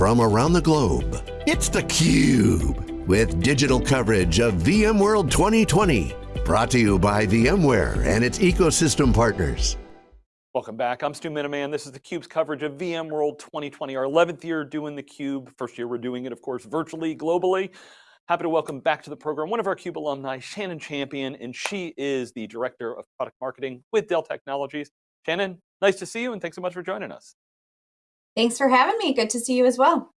from around the globe. It's theCUBE, with digital coverage of VMworld 2020. Brought to you by VMware and its ecosystem partners. Welcome back, I'm Stu Miniman. This is theCUBE's coverage of VMworld 2020, our 11th year doing theCUBE. First year we're doing it, of course, virtually, globally. Happy to welcome back to the program one of our CUBE alumni, Shannon Champion, and she is the Director of Product Marketing with Dell Technologies. Shannon, nice to see you and thanks so much for joining us. Thanks for having me, good to see you as well.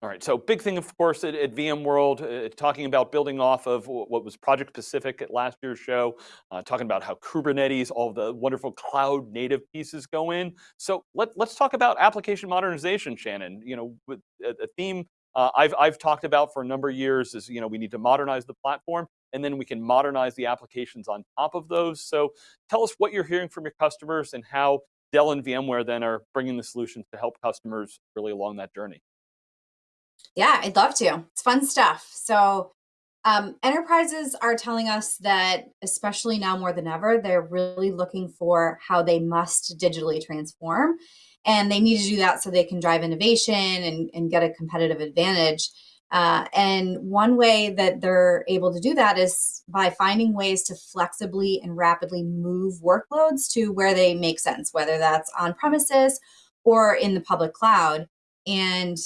All right, so big thing, of course, at, at VMworld, uh, talking about building off of what was project Pacific at last year's show, uh, talking about how Kubernetes, all the wonderful cloud native pieces go in. So let, let's talk about application modernization, Shannon. You know, with a, a theme uh, I've, I've talked about for a number of years is, you know, we need to modernize the platform and then we can modernize the applications on top of those. So tell us what you're hearing from your customers and how Dell and VMware then are bringing the solutions to help customers really along that journey. Yeah, I'd love to. It's fun stuff. So um, enterprises are telling us that, especially now more than ever, they're really looking for how they must digitally transform. And they need to do that so they can drive innovation and, and get a competitive advantage. Uh, and one way that they're able to do that is by finding ways to flexibly and rapidly move workloads to where they make sense, whether that's on premises or in the public cloud. And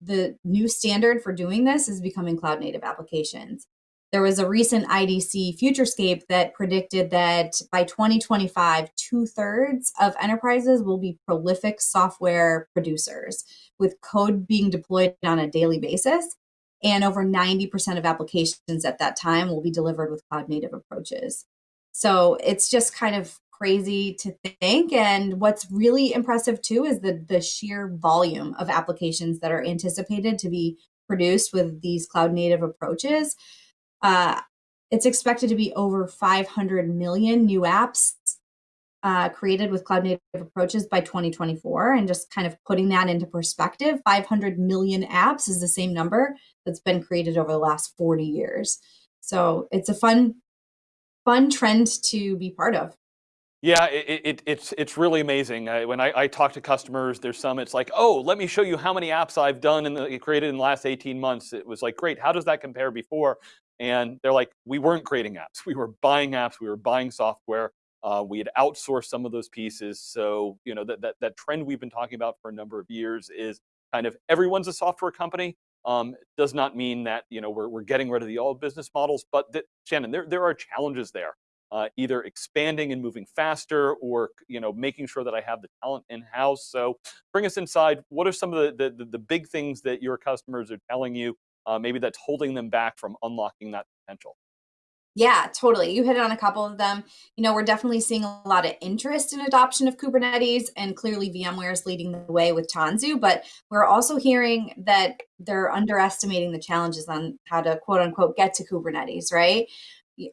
the new standard for doing this is becoming cloud native applications. There was a recent IDC Futurescape that predicted that by 2025, two thirds of enterprises will be prolific software producers with code being deployed on a daily basis. And over 90% of applications at that time will be delivered with cloud native approaches. So it's just kind of crazy to think. And what's really impressive too is the, the sheer volume of applications that are anticipated to be produced with these cloud native approaches. Uh, it's expected to be over 500 million new apps uh, created with cloud native approaches by 2024. And just kind of putting that into perspective, 500 million apps is the same number that's been created over the last 40 years. So it's a fun, fun trend to be part of. Yeah, it, it, it's it's really amazing. Uh, when I, I, talk to customers, there's some, it's like, oh, let me show you how many apps I've done and created in the last 18 months. It was like, great, how does that compare before? And they're like, we weren't creating apps. We were buying apps. We were buying software. Uh, we had outsourced some of those pieces. So, you know, that, that, that trend we've been talking about for a number of years is kind of everyone's a software company. Um, does not mean that, you know, we're, we're getting rid of the old business models, but that, Shannon, there, there are challenges there. Uh, either expanding and moving faster or you know making sure that I have the talent in-house. So bring us inside. What are some of the, the, the big things that your customers are telling you uh, maybe that's holding them back from unlocking that potential? Yeah, totally. You hit on a couple of them. You know, we're definitely seeing a lot of interest in adoption of Kubernetes, and clearly VMware is leading the way with Tanzu. But we're also hearing that they're underestimating the challenges on how to quote unquote get to Kubernetes, right?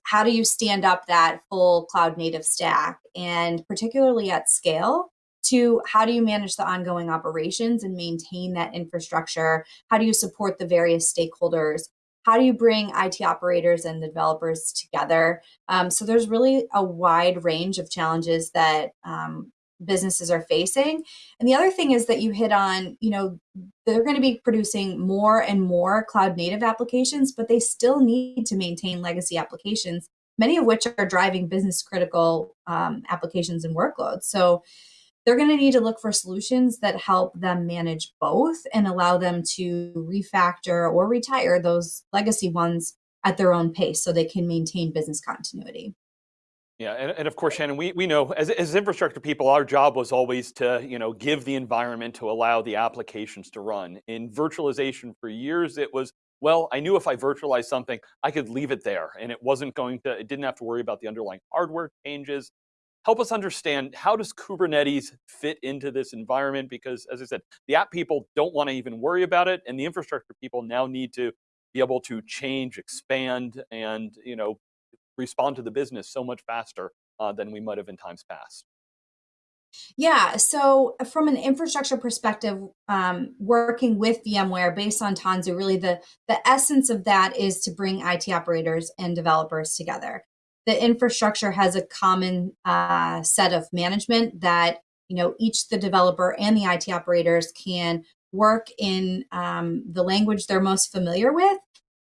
How do you stand up that full cloud native stack, and particularly at scale? to how do you manage the ongoing operations and maintain that infrastructure? How do you support the various stakeholders? How do you bring IT operators and the developers together? Um, so there's really a wide range of challenges that um, businesses are facing. And the other thing is that you hit on, you know, they're going to be producing more and more cloud native applications, but they still need to maintain legacy applications, many of which are driving business critical um, applications and workloads. So they're going to need to look for solutions that help them manage both and allow them to refactor or retire those legacy ones at their own pace so they can maintain business continuity. Yeah, and, and, of course, Shannon, we, we know as, as infrastructure people, our job was always to you know give the environment to allow the applications to run. In virtualization for years, it was, well, I knew if I virtualized something, I could leave it there and it wasn't going to, it didn't have to worry about the underlying hardware changes help us understand how does Kubernetes fit into this environment? Because as I said, the app people don't want to even worry about it, and the infrastructure people now need to be able to change, expand, and you know, respond to the business so much faster uh, than we might have in times past. Yeah, so from an infrastructure perspective, um, working with VMware based on Tanzu, really the, the essence of that is to bring IT operators and developers together the infrastructure has a common uh, set of management that you know each the developer and the IT operators can work in um, the language they're most familiar with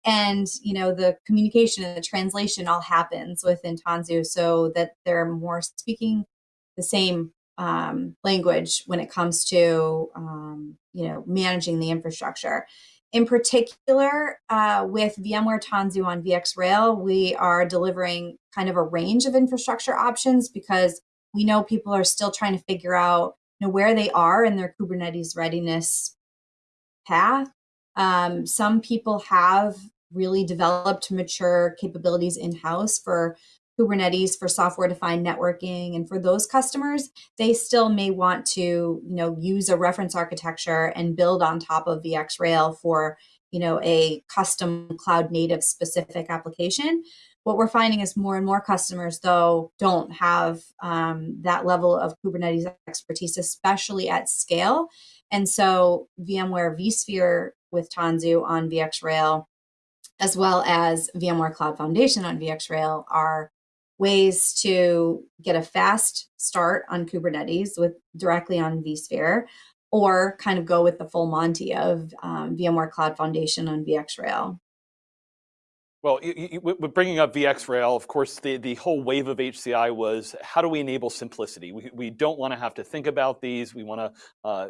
and you know the communication and the translation all happens within Tanzu so that they're more speaking the same um, language when it comes to um, you know managing the infrastructure. In particular, uh, with VMware Tanzu on VxRail, we are delivering kind of a range of infrastructure options because we know people are still trying to figure out you know, where they are in their Kubernetes readiness path. Um, some people have really developed mature capabilities in-house for Kubernetes for software defined networking. And for those customers, they still may want to, you know, use a reference architecture and build on top of VxRail for, you know, a custom cloud native specific application. What we're finding is more and more customers, though, don't have um, that level of Kubernetes expertise, especially at scale. And so VMware vSphere with Tanzu on VxRail, as well as VMware Cloud Foundation on VxRail are ways to get a fast start on Kubernetes with directly on vSphere, or kind of go with the full Monty of um, VMware Cloud Foundation on VxRail. Well, you, you, bringing up VxRail, of course, the, the whole wave of HCI was how do we enable simplicity? We, we don't want to have to think about these. We want to uh,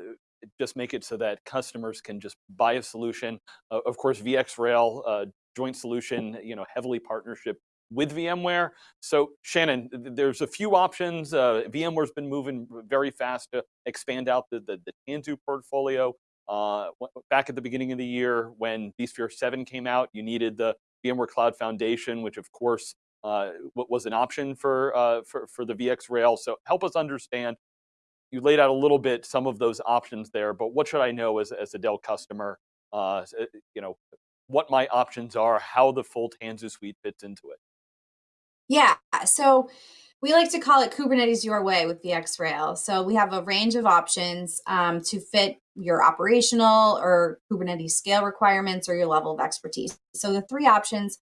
just make it so that customers can just buy a solution. Uh, of course, VxRail, uh, joint solution, you know, heavily partnership with VMware. So Shannon, there's a few options. Uh, VMware's been moving very fast to expand out the, the, the Tanzu portfolio. Uh, back at the beginning of the year when vSphere 7 came out, you needed the VMware Cloud Foundation, which of course uh, was an option for, uh, for, for the VxRail. So help us understand, you laid out a little bit some of those options there, but what should I know as, as a Dell customer, uh, you know, what my options are, how the full Tanzu suite fits into it? Yeah, so we like to call it Kubernetes your way with VxRail. So we have a range of options um, to fit your operational or Kubernetes scale requirements or your level of expertise. So the three options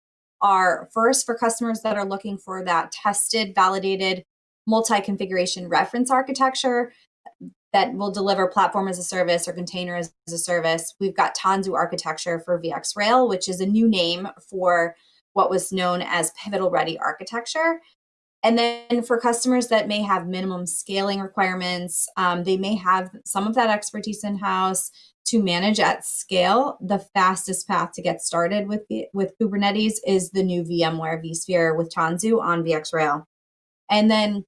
are first for customers that are looking for that tested, validated, multi-configuration reference architecture that will deliver platform as a service or container as a service. We've got Tanzu architecture for VxRail, which is a new name for what was known as pivotal ready architecture. And then for customers that may have minimum scaling requirements, um, they may have some of that expertise in-house to manage at scale. The fastest path to get started with, with Kubernetes is the new VMware vSphere with Tanzu on VxRail. And then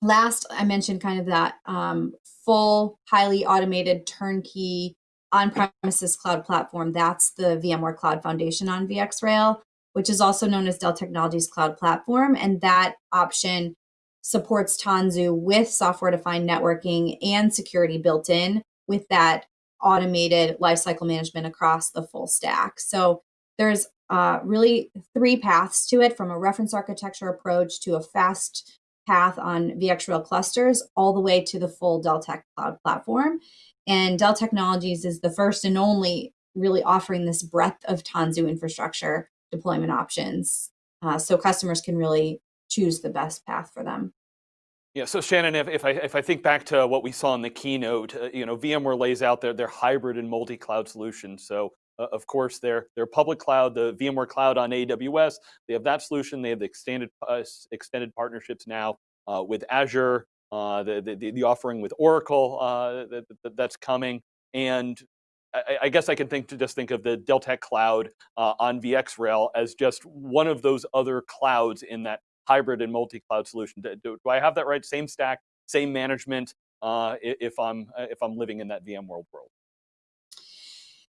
last, I mentioned kind of that um, full, highly automated turnkey on-premises cloud platform. That's the VMware Cloud Foundation on VxRail which is also known as Dell Technologies Cloud Platform. And that option supports Tanzu with software defined networking and security built in with that automated lifecycle management across the full stack. So there's uh, really three paths to it from a reference architecture approach to a fast path on VxRail clusters all the way to the full Dell Tech Cloud platform. And Dell Technologies is the first and only really offering this breadth of Tanzu infrastructure deployment options uh, so customers can really choose the best path for them. Yeah, so Shannon, if, if, I, if I think back to what we saw in the keynote, uh, you know, VMware lays out their, their hybrid and multi-cloud solution. So uh, of course, their, their public cloud, the VMware Cloud on AWS, they have that solution. They have the extended, uh, extended partnerships now uh, with Azure, uh, the, the, the, offering with Oracle that, that, that's coming. And I, I, guess I can think to just think of the Dell Tech Cloud uh, on VxRail as just one of those other clouds in that hybrid and multi-cloud solution. Do, do, I have that right? Same stack, same management. Uh, if I'm uh, if I'm living in that VMworld world.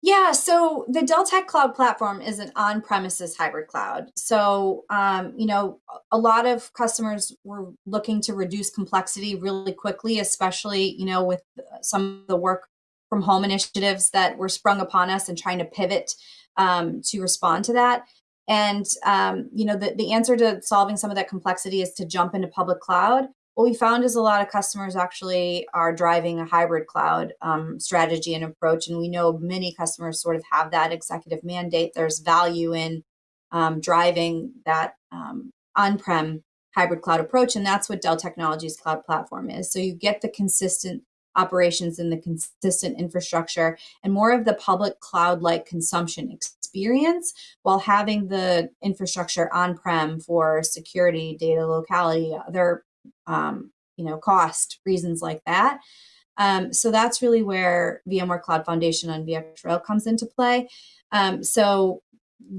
Yeah, so the Dell Tech Cloud Platform is an on-premises hybrid cloud. So, um, you know, a lot of customers were looking to reduce complexity really quickly, especially, you know, with some of the work from home initiatives that were sprung upon us and trying to pivot um, to respond to that. And um, you know, the, the answer to solving some of that complexity is to jump into public cloud. What we found is a lot of customers actually are driving a hybrid cloud um, strategy and approach. And we know many customers sort of have that executive mandate. There's value in um, driving that um, on-prem hybrid cloud approach. And that's what Dell Technologies Cloud Platform is. So you get the consistent operations and the consistent infrastructure and more of the public cloud-like consumption experience while having the infrastructure on-prem for security, data locality, other um, you know, cost reasons like that. Um, so that's really where VMware Cloud Foundation on VxRail comes into play. Um, so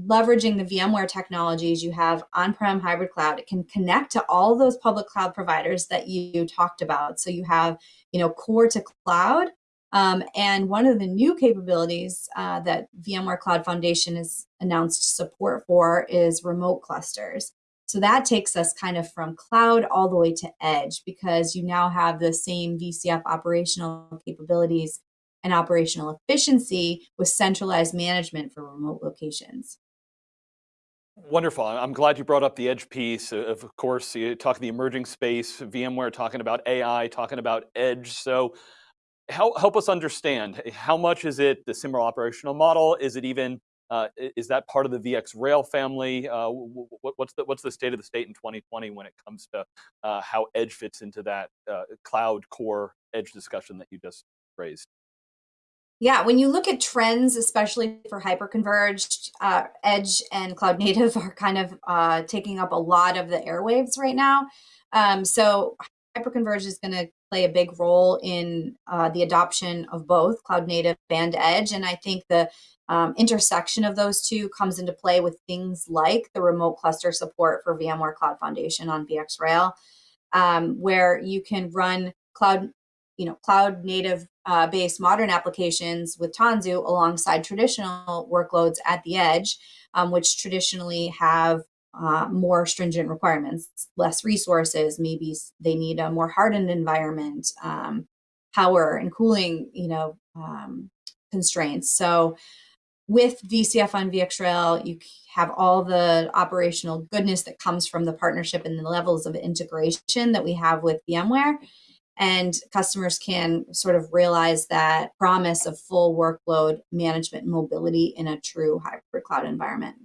leveraging the VMware technologies you have on-prem hybrid cloud, it can connect to all those public cloud providers that you talked about. So you have, you know, core to cloud. Um, and one of the new capabilities uh, that VMware Cloud Foundation has announced support for is remote clusters. So that takes us kind of from cloud all the way to edge because you now have the same VCF operational capabilities and operational efficiency with centralized management for remote locations. Wonderful. I'm glad you brought up the edge piece. Of course, you talk the emerging space, VMware talking about AI, talking about edge. So help, help us understand, how much is it the similar operational model? Is it even, uh, is that part of the VxRail family? Uh, what's, the, what's the state of the state in 2020 when it comes to uh, how edge fits into that uh, cloud core edge discussion that you just raised? Yeah, when you look at trends, especially for hyperconverged, uh, edge and cloud native are kind of uh, taking up a lot of the airwaves right now. Um, so hyperconverged is going to play a big role in uh, the adoption of both cloud native and edge. And I think the um, intersection of those two comes into play with things like the remote cluster support for VMware Cloud Foundation on VxRail, um, where you can run cloud you know, cloud native uh, based modern applications with Tanzu alongside traditional workloads at the edge, um, which traditionally have uh, more stringent requirements, less resources, maybe they need a more hardened environment, um, power and cooling, you know, um, constraints. So with VCF on VxRail, you have all the operational goodness that comes from the partnership and the levels of integration that we have with VMware and customers can sort of realize that promise of full workload management and mobility in a true hybrid cloud environment.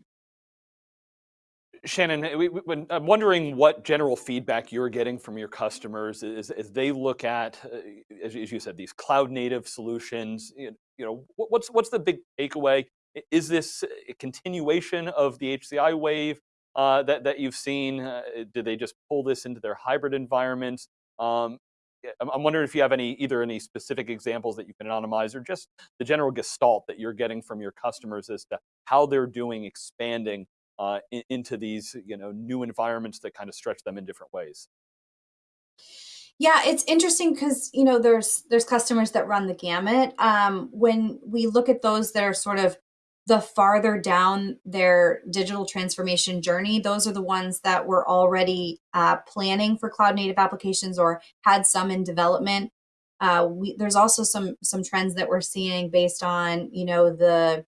Shannon, we, we, I'm wondering what general feedback you're getting from your customers as, as they look at, uh, as, as, you said, these cloud native solutions. You know, what's what's the big takeaway? Is this a continuation of the HCI wave uh, that that you've seen? Uh, did they just pull this into their hybrid environments? Um, I'm wondering if you have any either any specific examples that you can anonymize or just the general gestalt that you're getting from your customers as to how they're doing expanding uh, in, into these you know new environments that kind of stretch them in different ways. Yeah, it's interesting because you know there's there's customers that run the gamut. Um, when we look at those that are sort of the farther down their digital transformation journey, those are the ones that were already uh, planning for cloud native applications or had some in development. Uh, we, there's also some some trends that we're seeing based on you know the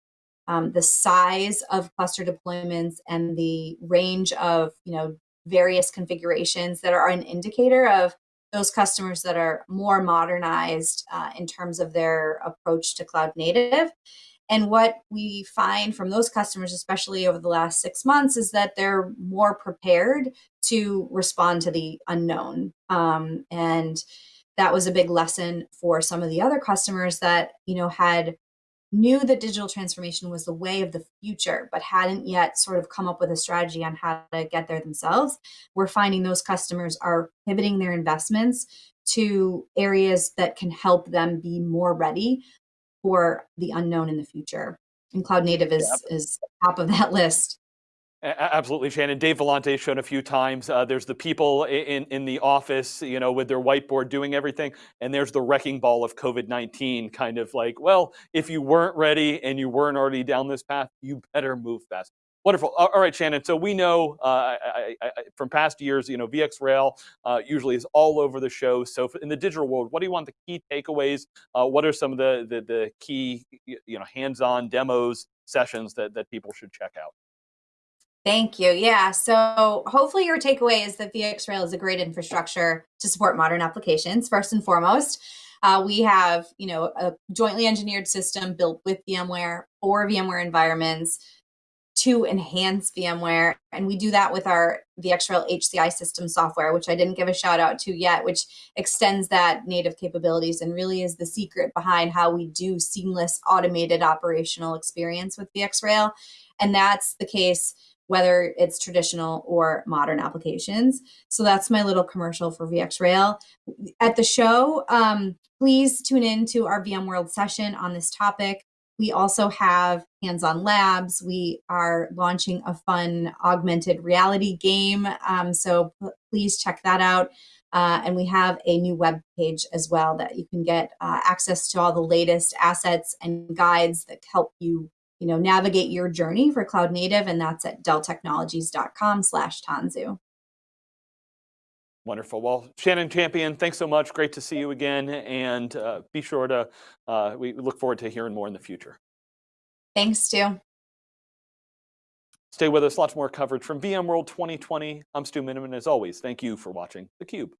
um, the size of cluster deployments and the range of you know various configurations that are an indicator of those customers that are more modernized uh, in terms of their approach to cloud native. And what we find from those customers, especially over the last six months, is that they're more prepared to respond to the unknown. Um, and that was a big lesson for some of the other customers that, you know, had knew that digital transformation was the way of the future, but hadn't yet sort of come up with a strategy on how to get there themselves. We're finding those customers are pivoting their investments to areas that can help them be more ready for the unknown in the future. And cloud native is, is top of that list. Absolutely, Shannon. Dave Vellante shown a few times. Uh, there's the people in, in the office, you know, with their whiteboard doing everything, and there's the wrecking ball of COVID-19, kind of like, well, if you weren't ready and you weren't already down this path, you better move fast. Wonderful. All right, Shannon. So we know uh, I, I, from past years, you know, VxRail uh, usually is all over the show. So in the digital world, what do you want the key takeaways? Uh, what are some of the, the, the key, you know, hands-on demos sessions that, that people should check out? Thank you. Yeah. So hopefully your takeaway is that VxRail is a great infrastructure to support modern applications. First and foremost, uh, we have, you know, a jointly engineered system built with VMware for VMware environments to enhance VMware. And we do that with our VxRail HCI system software, which I didn't give a shout out to yet, which extends that native capabilities and really is the secret behind how we do seamless automated operational experience with VxRail. And that's the case whether it's traditional or modern applications. So that's my little commercial for VxRail. At the show, um, please tune in to our VMworld session on this topic. We also have hands-on labs. We are launching a fun augmented reality game. Um, so please check that out. Uh, and we have a new web page as well that you can get uh, access to all the latest assets and guides that help you you know, navigate your journey for cloud native, and that's at delltechnologies.com slash Tanzu. Wonderful. Well, Shannon Champion, thanks so much. Great to see you again. And uh, be sure to, uh, we look forward to hearing more in the future. Thanks, Stu. Stay with us, lots more coverage from VMworld 2020. I'm Stu Miniman. As always, thank you for watching theCUBE.